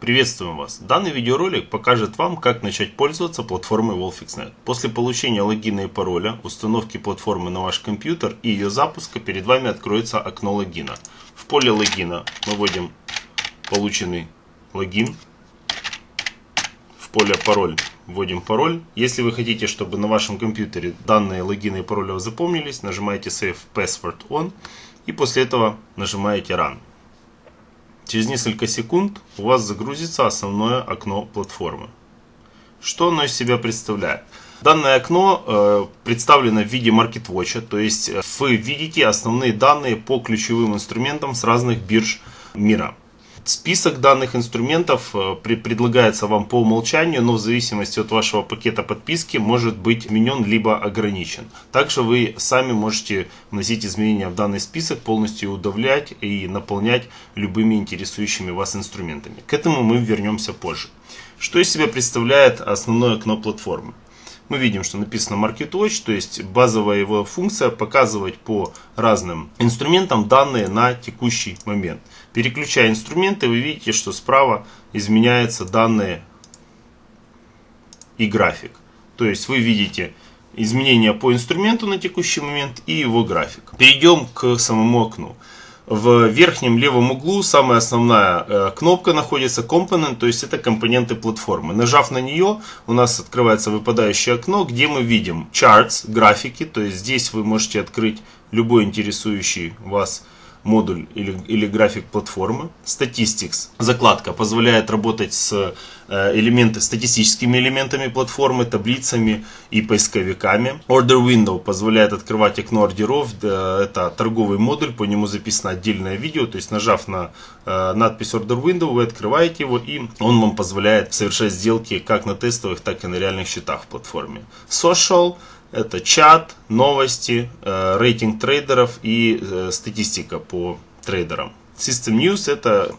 Приветствуем вас! Данный видеоролик покажет вам, как начать пользоваться платформой Wolfixnet. После получения логина и пароля, установки платформы на ваш компьютер и ее запуска перед вами откроется окно логина. В поле логина мы вводим полученный логин. В поле пароль вводим пароль. Если вы хотите, чтобы на вашем компьютере данные логина и пароля запомнились, нажимаете Save Password On и после этого нажимаете Run. Через несколько секунд у вас загрузится основное окно платформы. Что оно из себя представляет? Данное окно э, представлено в виде MarketWatch, то есть э, вы видите основные данные по ключевым инструментам с разных бирж мира. Список данных инструментов э, предлагается вам по умолчанию, но в зависимости от вашего пакета подписки может быть изменен либо ограничен. Также вы сами можете вносить изменения в данный список, полностью удавлять и наполнять любыми интересующими вас инструментами. К этому мы вернемся позже. Что из себя представляет основное окно платформы? мы видим, что написано Market Watch, то есть базовая его функция показывать по разным инструментам данные на текущий момент. Переключая инструменты, вы видите, что справа изменяются данные и график. То есть вы видите изменения по инструменту на текущий момент и его график. Перейдем к самому окну. В верхнем левом углу самая основная э, кнопка находится Component, то есть это компоненты платформы. Нажав на нее, у нас открывается выпадающее окно, где мы видим Charts, графики, то есть здесь вы можете открыть любой интересующий вас модуль или, или график платформы. Statistics, закладка, позволяет работать с э, элементы, статистическими элементами платформы, таблицами и поисковиками. Order Window позволяет открывать окно ордеров. Это торговый модуль, по нему записано отдельное видео. То есть нажав на э, надпись Order Window, вы открываете его и он вам позволяет совершать сделки как на тестовых, так и на реальных счетах в платформе. Social это чат, новости, э, рейтинг трейдеров и э, статистика по трейдерам. System News это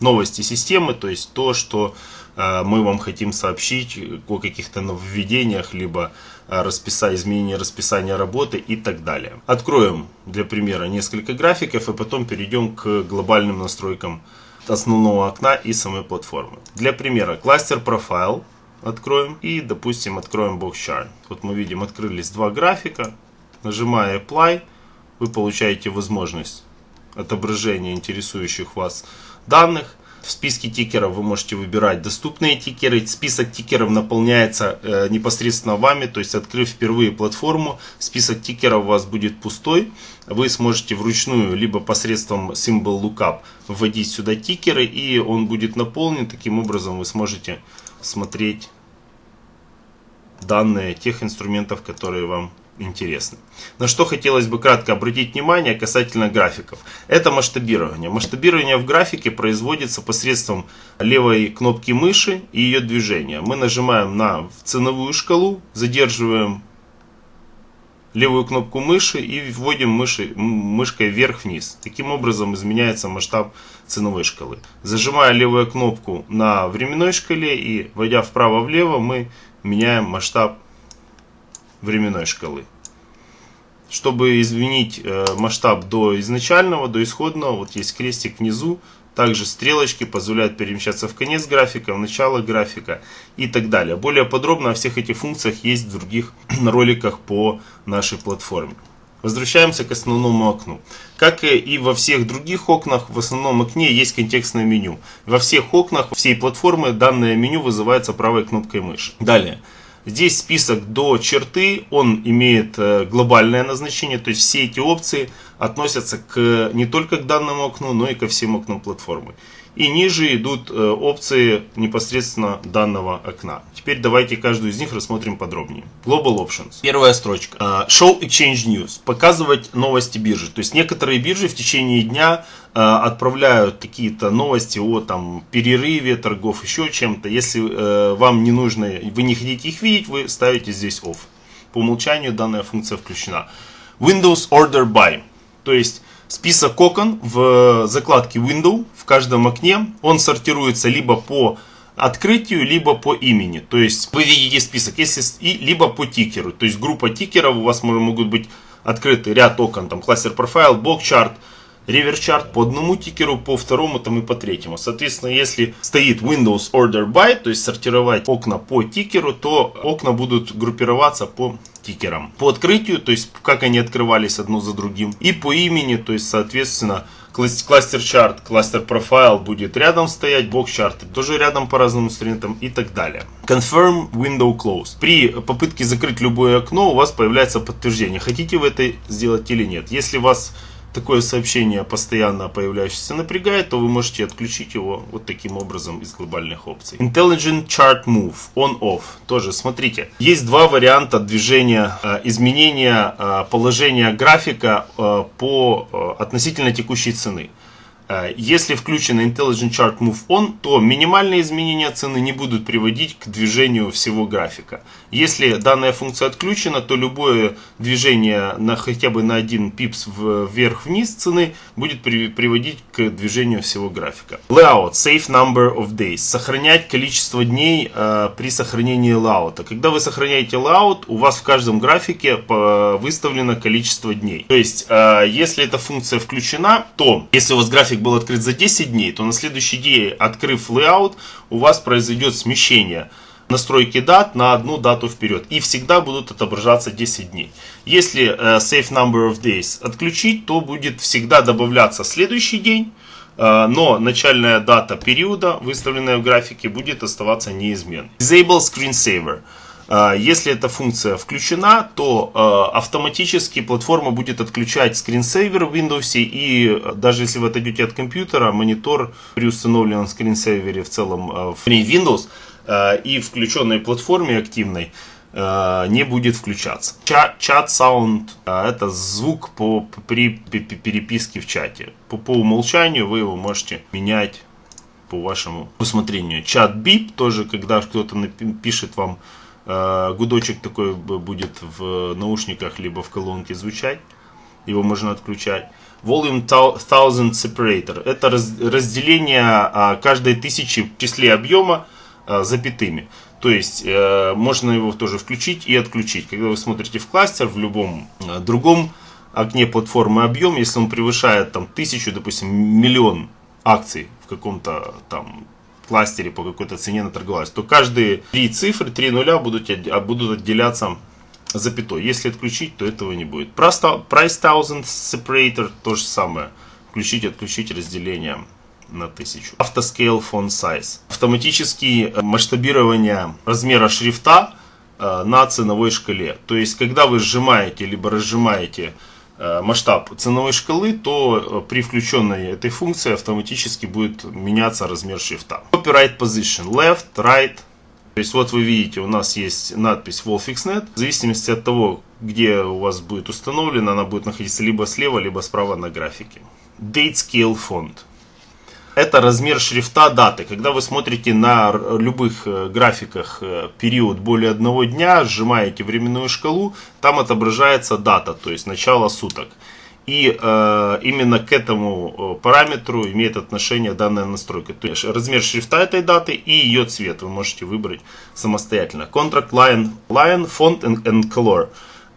новости системы, то есть то, что э, мы вам хотим сообщить о каких-то нововведениях, либо расписание, изменение расписания работы и так далее. Откроем для примера несколько графиков и потом перейдем к глобальным настройкам основного окна и самой платформы. Для примера кластер профайл откроем и, допустим, откроем Box Chart. Вот мы видим, открылись два графика. Нажимая Apply, вы получаете возможность отображения интересующих вас данных. В списке тикеров вы можете выбирать доступные тикеры. Список тикеров наполняется э, непосредственно вами, то есть открыв впервые платформу, список тикеров у вас будет пустой. Вы сможете вручную, либо посредством Symbol Lookup вводить сюда тикеры, и он будет наполнен. Таким образом вы сможете смотреть данные тех инструментов, которые вам интересны. На что хотелось бы кратко обратить внимание касательно графиков. Это масштабирование. Масштабирование в графике производится посредством левой кнопки мыши и ее движения. Мы нажимаем на ценовую шкалу, задерживаем левую кнопку мыши и вводим мыши, мышкой вверх-вниз. Таким образом изменяется масштаб ценовой шкалы. Зажимая левую кнопку на временной шкале и вводя вправо-влево, мы меняем масштаб временной шкалы. Чтобы изменить э, масштаб до изначального, до исходного, вот есть крестик внизу, также стрелочки позволяют перемещаться в конец графика, в начало графика и так далее. Более подробно о всех этих функциях есть в других роликах по нашей платформе. Возвращаемся к основному окну. Как и во всех других окнах, в основном окне есть контекстное меню. Во всех окнах всей платформы данное меню вызывается правой кнопкой мыши. Далее. Здесь список до черты, он имеет э, глобальное назначение, то есть все эти опции относятся к, не только к данному окну, но и ко всем окнам платформы. И ниже идут э, опции непосредственно данного окна. Теперь давайте каждую из них рассмотрим подробнее. Global Options. Первая строчка. Э, Show Exchange News. Показывать новости биржи. То есть некоторые биржи в течение дня э, отправляют какие-то новости о там, перерыве торгов, еще чем-то. Если вам не нужно, вы не хотите их видеть, вы ставите здесь Off. По умолчанию данная функция включена. Windows Order By. То есть список окон в закладке Window в каждом окне. Он сортируется либо по открытию, либо по имени. То есть вы видите список, если и либо по тикеру. То есть группа тикеров у вас могут быть открыты ряд окон, там кластер профайл, блок чарт, реверчарт по одному тикеру, по второму там и по третьему. Соответственно, если стоит Windows Order By, то есть сортировать окна по тикеру, то окна будут группироваться по тикерам. По открытию, то есть как они открывались одно за другим. И по имени, то есть соответственно кластер чарт, кластер профайл будет рядом стоять, бокс чарты тоже рядом по разным инструментам и так далее. Confirm window close. При попытке закрыть любое окно у вас появляется подтверждение, хотите вы это сделать или нет. Если вас такое сообщение постоянно появляющееся напрягает, то вы можете отключить его вот таким образом из глобальных опций. Intelligent Chart Move On-Off. Тоже смотрите. Есть два варианта движения, э, изменения э, положения графика э, по относительно текущей цены. Э, если включено Intelligent Chart Move On, то минимальные изменения цены не будут приводить к движению всего графика. Если данная функция отключена, то любое движение на хотя бы на один пипс вверх-вниз цены будет приводить к движению всего графика. Layout, Save Number of Days. Сохранять количество дней э, при сохранении layout. Когда вы сохраняете layout, у вас в каждом графике э, выставлено количество дней. То есть, э, если эта функция включена, то если у вас график был открыт за 10 дней, то на следующий день, открыв layout, у вас произойдет смещение настройки дат на одну дату вперед. И всегда будут отображаться 10 дней. Если э, Save Number of Days отключить, то будет всегда добавляться следующий день. Э, но начальная дата периода, выставленная в графике, будет оставаться неизменной. Disable Screen Saver. А, если эта функция включена, то а, автоматически платформа будет отключать скринсейвер в Windows. И даже если вы отойдете от компьютера, монитор при установленном скринсейвере в целом а, в Windows и включенной платформе активной не будет включаться. Чат Sound это звук по, при переписке в чате. По, по умолчанию вы его можете менять по вашему усмотрению. Чат Бип тоже, когда кто-то пишет вам Э, гудочек такой будет в наушниках либо в колонке звучать. Его можно отключать. Volume Thousand Separator. Это разделение а, каждой тысячи в числе объема а, запятыми. То есть э, можно его тоже включить и отключить. Когда вы смотрите в кластер, в любом э, другом окне платформы объем, если он превышает там тысячу, допустим, миллион акций в каком-то там кластере по какой-то цене наторговалась, то каждые три цифры, три нуля будут, будут отделяться запятой. Если отключить, то этого не будет. Price Thousand Separator то же самое. Включить, отключить разделение на 1000. Autoscale Font Size. Автоматически масштабирование размера шрифта э, на ценовой шкале. То есть, когда вы сжимаете либо разжимаете масштаб ценовой шкалы, то э, при включенной этой функции автоматически будет меняться размер шрифта. Copyright position left, right. То есть вот вы видите, у нас есть надпись Wolfixnet. В зависимости от того, где у вас будет установлена, она будет находиться либо слева, либо справа на графике. Date Scale Font это размер шрифта даты. Когда вы смотрите на любых э, графиках э, период более одного дня, сжимаете временную шкалу, там отображается дата, то есть начало суток. И э, именно к этому э, параметру имеет отношение данная настройка. То есть размер шрифта этой даты и ее цвет вы можете выбрать самостоятельно. Contract Line, line Font and, and Color.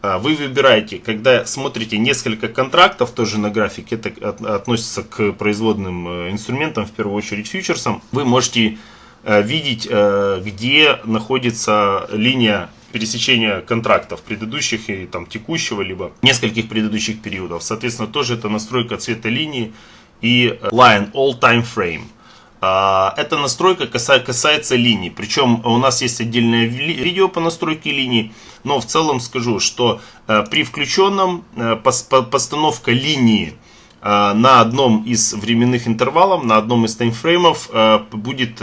А, вы выбираете, когда смотрите несколько контрактов, тоже на графике, это относится к производным э, инструментам, в первую очередь фьючерсам, вы можете э, видеть, э, где находится линия пересечения контрактов предыдущих и там текущего, либо нескольких предыдущих периодов. Соответственно, тоже это настройка цвета линии и line all time frame. А, эта настройка касается линий. Причем у нас есть отдельное видео по настройке линий. Но в целом скажу, что э, при включенном э, постановка линии э, на одном из временных интервалов, на одном из таймфреймов будет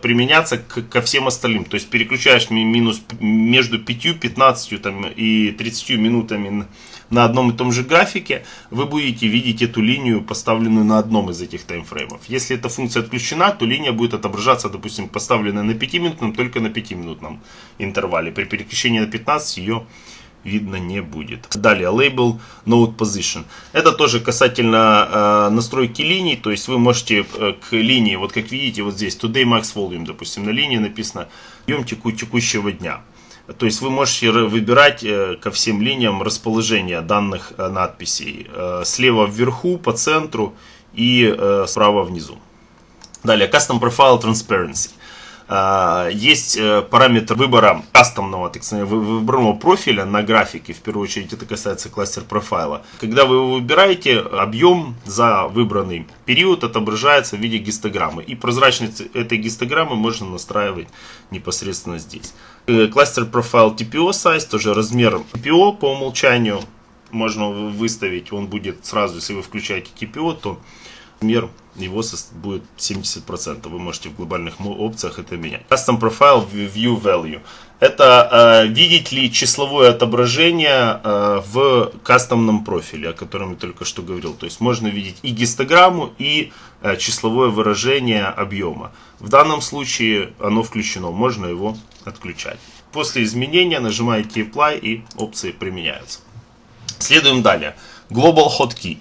применяться ко всем остальным. То есть переключаешь минус между 5, 15 там, и 30 минутами на одном и том же графике, вы будете видеть эту линию, поставленную на одном из этих таймфреймов. Если эта функция отключена, то линия будет отображаться, допустим, поставленная на 5-минутном, только на 5-минутном интервале. При переключении на 15 ее видно не будет. Далее, label Node Position. Это тоже касательно э, настройки линий, то есть вы можете э, к линии, вот как видите, вот здесь Today Max Volume, допустим, на линии написано объем теку, текущего дня. То есть вы можете выбирать э, ко всем линиям расположение данных э, надписей. Э, слева вверху, по центру и справа внизу. Далее, Custom Profile Transparency. Есть параметр выбора кастомного, так сказать, выбранного профиля на графике, в первую очередь это касается кластер профайла. Когда вы его выбираете, объем за выбранный период отображается в виде гистограммы. И прозрачность этой гистограммы можно настраивать непосредственно здесь. Кластер профайл TPO size, тоже размер TPO по умолчанию можно выставить. Он будет сразу, если вы включаете TPO, то размер его будет 70%. Вы можете в глобальных опциях это менять. Custom Profile View Value. Это э, видеть ли числовое отображение э, в кастомном профиле, о котором я только что говорил. То есть можно видеть и гистограмму, и э, числовое выражение объема. В данном случае оно включено, можно его отключать. После изменения нажимаете Apply и опции применяются. Следуем далее. Global Hotkey.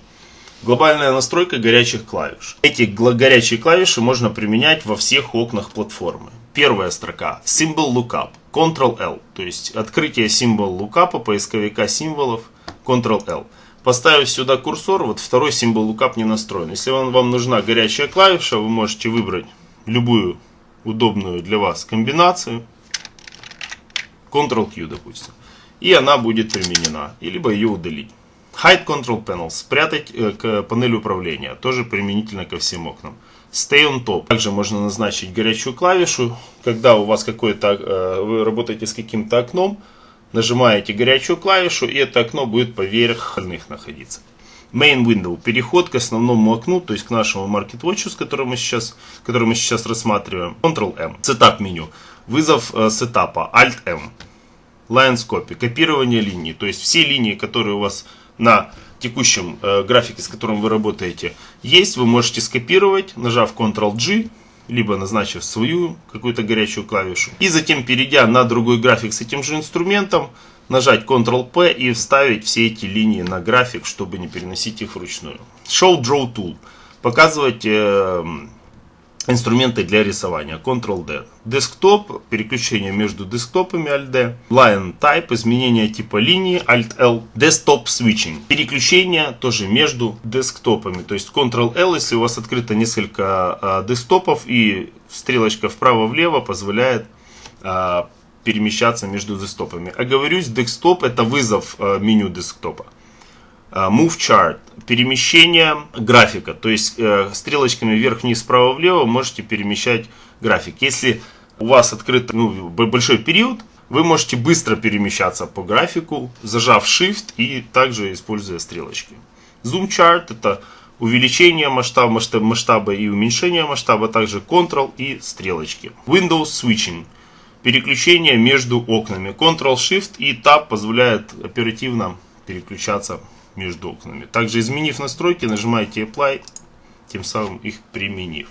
Глобальная настройка горячих клавиш. Эти горячие клавиши можно применять во всех окнах платформы. Первая строка Symbol Lookup, Ctrl-L, то есть открытие символ лукапа, поисковика символов, Ctrl-L. Поставив сюда курсор, вот второй символ лукап не настроен. Если вам, вам нужна горячая клавиша, вы можете выбрать любую удобную для вас комбинацию, Ctrl-Q, допустим, и она будет применена, и либо ее удалить. Hide Control Panel, спрятать э, к панели управления, тоже применительно ко всем окнам. Stay on top. Также можно назначить горячую клавишу, когда у вас какое-то, э, вы работаете с каким-то окном, нажимаете горячую клавишу, и это окно будет поверх остальных находиться. Main Window, переход к основному окну, то есть к нашему Market Watch, с которым мы сейчас, который мы сейчас рассматриваем. Ctrl-M, Setup меню, вызов э, сетапа, Alt-M, Lines Copy, копирование линий, то есть все линии, которые у вас на текущем э, графике, с которым вы работаете, есть, вы можете скопировать, нажав Ctrl-G, либо назначив свою какую-то горячую клавишу. И затем, перейдя на другой график с этим же инструментом, нажать Ctrl-P и вставить все эти линии на график, чтобы не переносить их вручную. Show Draw Tool. Показывать э, инструменты для рисования. Ctrl-D. Десктоп, переключение между десктопами Alt-D. Line Type, изменение типа линии Alt-L. Desktop Switching, переключение тоже между десктопами. То есть Ctrl-L, если у вас открыто несколько а, десктопов и стрелочка вправо-влево позволяет а, перемещаться между десктопами. Оговорюсь, десктоп это вызов а, меню десктопа. А, move chart, перемещение графика, то есть э, стрелочками вверх-вниз, справа-влево можете перемещать график. Если у вас открыт ну, большой период, вы можете быстро перемещаться по графику, зажав Shift и также используя стрелочки. Zoom chart это увеличение масштаба, масштаба, масштаба и уменьшение масштаба, также Ctrl и стрелочки. Windows Switching переключение между окнами. Ctrl, Shift и Tab позволяет оперативно переключаться между окнами. Также изменив настройки, нажимаете Apply, тем самым их применив.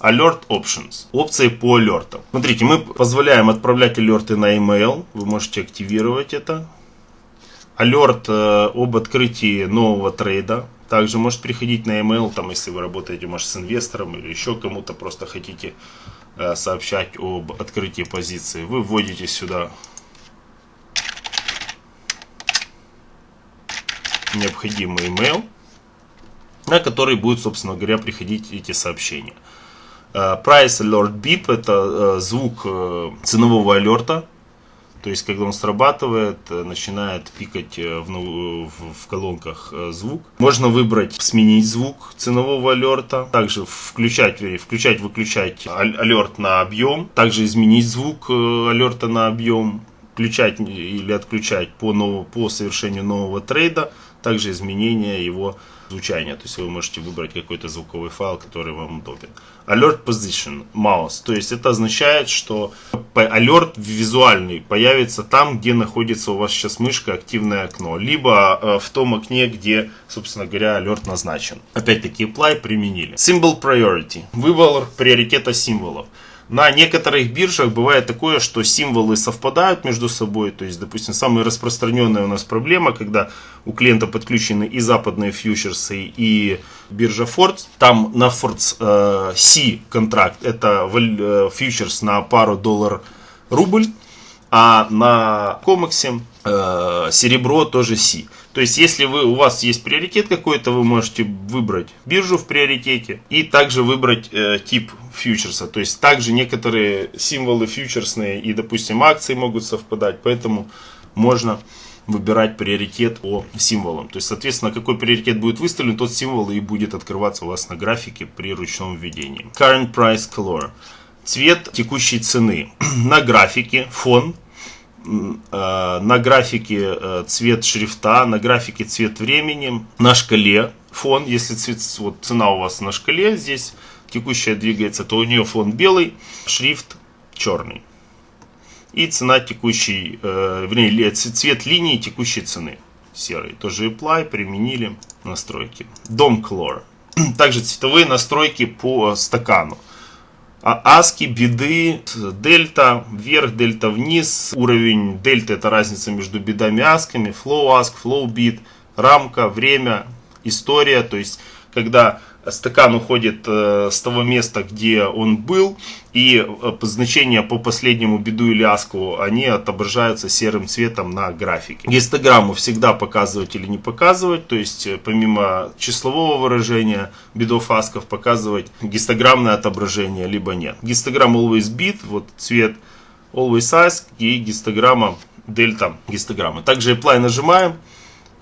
Alert Options. Опции по алертам. Смотрите, мы позволяем отправлять алерты на email. Вы можете активировать это. Алерт э, об открытии нового трейда. Также может приходить на email, там, если вы работаете, может, с инвестором или еще кому-то просто хотите э, сообщать об открытии позиции. Вы вводите сюда необходимый email, на который будет, собственно говоря, приходить эти сообщения. Э, Price Alert Beep – это э, звук э, ценового алерта, то есть, когда он срабатывает, начинает пикать в, в, в колонках звук. Можно выбрать сменить звук ценового алерта. Также включать, включать, выключать алерт на объем. Также изменить звук алерта на объем. Включать или отключать по, новому, по совершению нового трейда также изменение его звучания. То есть вы можете выбрать какой-то звуковой файл, который вам удобен. Alert Position, mouse. То есть это означает, что alert визуальный появится там, где находится у вас сейчас мышка, активное окно. Либо э, в том окне, где, собственно говоря, alert назначен. Опять-таки apply применили. Symbol Priority. Выбор приоритета символов. На некоторых биржах бывает такое, что символы совпадают между собой. То есть, допустим, самая распространенная у нас проблема, когда у клиента подключены и западные фьючерсы, и биржа Ford. Там на Ford э, контракт, это э, фьючерс на пару доллар-рубль. а на комаксе э, серебро тоже C. То есть, если вы, у вас есть приоритет какой-то, вы можете выбрать биржу в приоритете и также выбрать э, тип фьючерса. То есть, также некоторые символы фьючерсные и, допустим, акции могут совпадать, поэтому можно выбирать приоритет по символам. То есть, соответственно, какой приоритет будет выставлен, тот символ и будет открываться у вас на графике при ручном введении. Current Price Color. Цвет текущей цены. На графике фон на графике э, цвет шрифта, на графике цвет времени, на шкале фон, если цвет, вот цена у вас на шкале здесь текущая двигается, то у нее фон белый, шрифт черный. И цена текущей, э, вернее, цвет линии текущей цены серый. Тоже apply, применили настройки. Dom Color. Также цветовые настройки по стакану. А аски, биды, дельта вверх, дельта вниз. Уровень дельта это разница между бедами и асками. Flow ask, flow bid, рамка, время, история. То есть, когда стакан уходит э, с того места, где он был, и э, значения по последнему беду или аску, они отображаются серым цветом на графике. Гистограмму всегда показывать или не показывать, то есть э, помимо числового выражения бедов асков показывать гистограммное отображение, либо нет. Гистограмма always bit, вот цвет always ask и гистограмма дельта гистограммы. Также apply нажимаем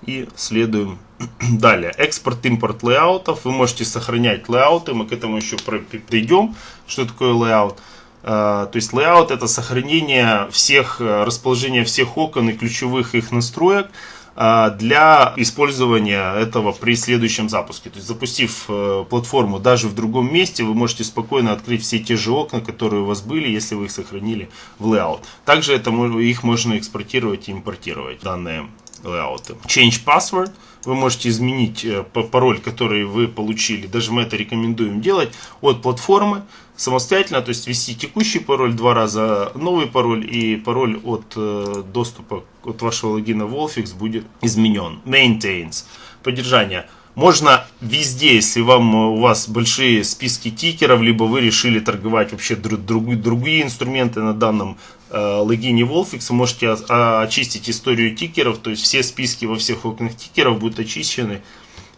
и следуем далее. Экспорт-импорт layout ов. Вы можете сохранять layout ы. Мы к этому еще придем. Что такое layout? А, то есть layout это сохранение всех, э, расположения всех окон и ключевых их настроек а, для использования этого при следующем запуске. То есть запустив э, платформу даже в другом месте, вы можете спокойно открыть все те же окна, которые у вас были, если вы их сохранили в layout. Также это, их можно экспортировать и импортировать, данные лейауты. Change password. Вы можете изменить э, пароль, который вы получили. Даже мы это рекомендуем делать от платформы самостоятельно. То есть ввести текущий пароль два раза, новый пароль и пароль от э, доступа от вашего логина Wolfix будет изменен. Maintains. Поддержание можно везде, если вам, у вас большие списки тикеров, либо вы решили торговать вообще друг, друг, другие инструменты на данном э, логине Wolfix, вы можете очистить историю тикеров, то есть все списки во всех окнах тикеров будут очищены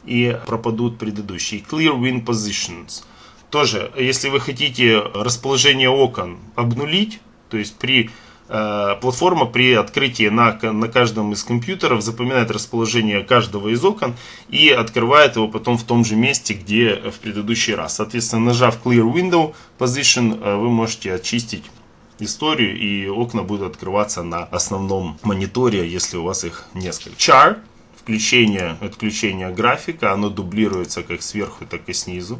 и пропадут предыдущие. Clear Win Positions. Тоже, если вы хотите расположение окон обнулить, то есть при Э, платформа при открытии на, на каждом из компьютеров запоминает расположение каждого из окон и открывает его потом в том же месте, где в предыдущий раз. Соответственно, нажав Clear Window Position, э, вы можете очистить историю и окна будут открываться на основном мониторе, если у вас их несколько. Char, включение, отключение графика, оно дублируется как сверху, так и снизу.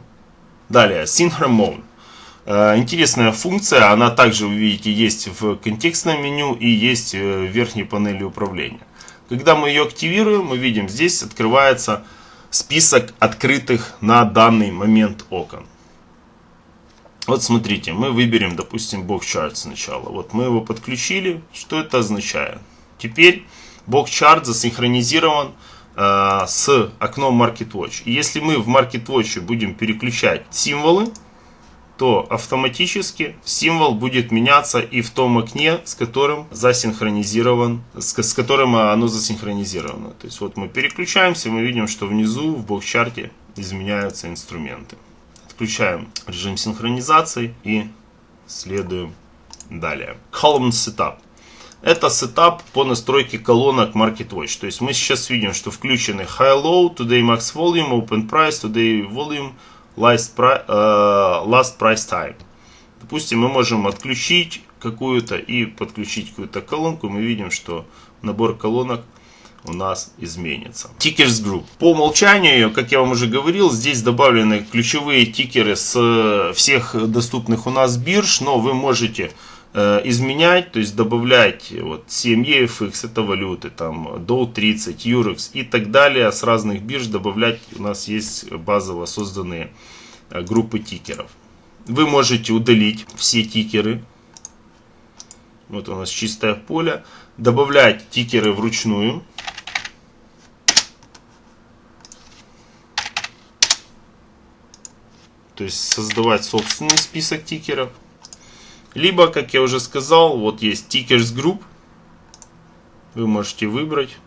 Далее, Synchron Mode. Э, интересная функция, она также, вы видите, есть в контекстном меню и есть в верхней панели управления. Когда мы ее активируем, мы видим, здесь открывается список открытых на данный момент окон. Вот смотрите, мы выберем, допустим, Box Chart сначала. Вот мы его подключили. Что это означает? Теперь Box Chart засинхронизирован э, с окном Market Watch. И если мы в Market Watch будем переключать символы, то автоматически символ будет меняться и в том окне, с которым засинхронизирован, с, с которым оно засинхронизировано. То есть вот мы переключаемся, мы видим, что внизу в бокчарте изменяются инструменты. Отключаем режим синхронизации и следуем далее. Column Setup. Это сетап по настройке колонок Market Watch. То есть мы сейчас видим, что включены High Low, Today Max Volume, Open Price, Today Volume, last, pri uh, last price time. Допустим, мы можем отключить какую-то и подключить какую-то колонку. Мы видим, что набор колонок у нас изменится. Tickers Group. По умолчанию, как я вам уже говорил, здесь добавлены ключевые тикеры с всех доступных у нас бирж, но вы можете Э, изменять, то есть добавлять вот 7 EFX, это валюты, там Dow 30, Eurex и так далее, с разных бирж добавлять, у нас есть базово созданные э, группы тикеров. Вы можете удалить все тикеры, вот у нас чистое поле, добавлять тикеры вручную, то есть создавать собственный список тикеров Либо, как я уже сказал, вот есть Tickers Group. Вы можете выбрать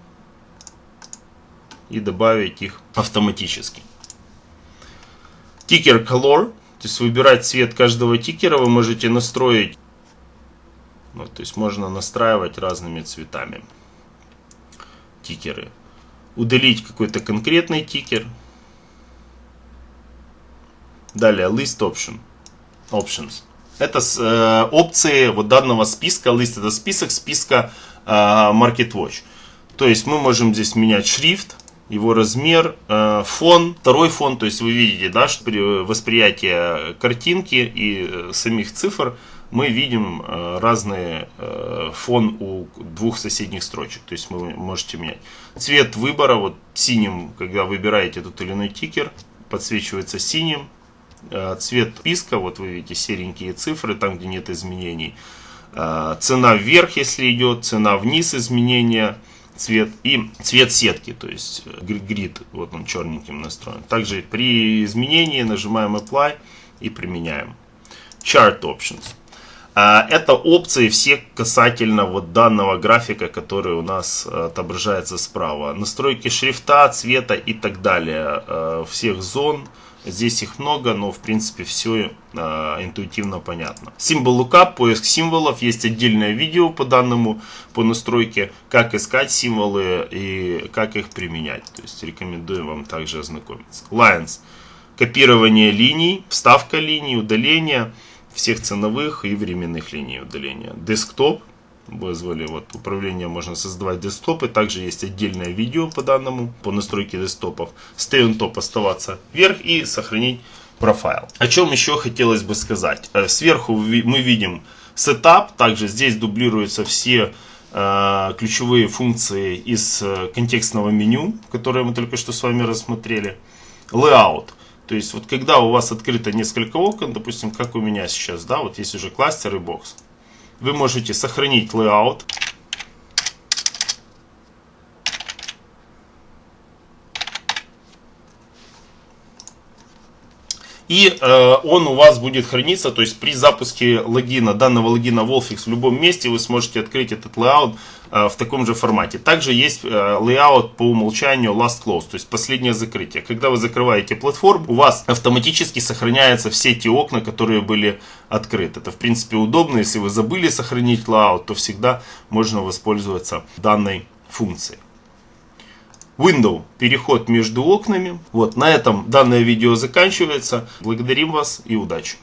и добавить их автоматически. Ticker Color, то есть выбирать цвет каждого тикера вы можете настроить. Вот, то есть можно настраивать разными цветами тикеры. Удалить какой-то конкретный тикер. Далее List Option. Options. Это э, опции вот данного списка. List это список списка э, Market Watch. То есть мы можем здесь менять шрифт, его размер, э, фон, второй фон, то есть вы видите, да, что при восприятии картинки и э, самих цифр мы видим э, разный фон у двух соседних строчек, то есть вы можете менять. Цвет выбора, вот синим, когда выбираете тот или иной тикер, подсвечивается синим, цвет списка, вот вы видите серенькие цифры, там где нет изменений, цена вверх, если идет, цена вниз изменения, цвет и цвет сетки, то есть э, грид, вот он черненьким настроен. Также при изменении нажимаем Apply и применяем. Chart Options. Это опции все касательно вот данного графика, который у нас э, отображается справа. Настройки шрифта, цвета и так далее. Э, всех зон. Здесь их много, но в принципе все э, интуитивно понятно. Символ лукап, поиск символов. Есть отдельное видео по данному, по настройке, как искать символы и как их применять. То есть рекомендую вам также ознакомиться. Lines. Копирование линий, вставка линий, удаление всех ценовых и временных линий удаления. Десктоп вызвали вот управление можно создавать десктопы также есть отдельное видео по данному по настройке десктопов. Stay on top оставаться вверх и сохранить профайл. О чем еще хотелось бы сказать? Э, сверху мы видим setup также здесь дублируются все э, ключевые функции из э, контекстного меню которые мы только что с вами рассмотрели. Layout. То есть вот когда у вас открыто несколько окон допустим как у меня сейчас да вот есть уже кластер и бокс вы можете сохранить layout. И э, он у вас будет храниться, то есть при запуске логина, данного логина Wolfix в любом месте вы сможете открыть этот layout Э, в таком же формате. Также есть э, layout по умолчанию last close, то есть последнее закрытие. Когда вы закрываете платформу, у вас автоматически сохраняются все те окна, которые были открыты. Это в принципе удобно, если вы забыли сохранить layout, то всегда можно воспользоваться данной функцией. Window – переход между окнами. Вот, на этом данное видео заканчивается. Благодарим вас и удачи!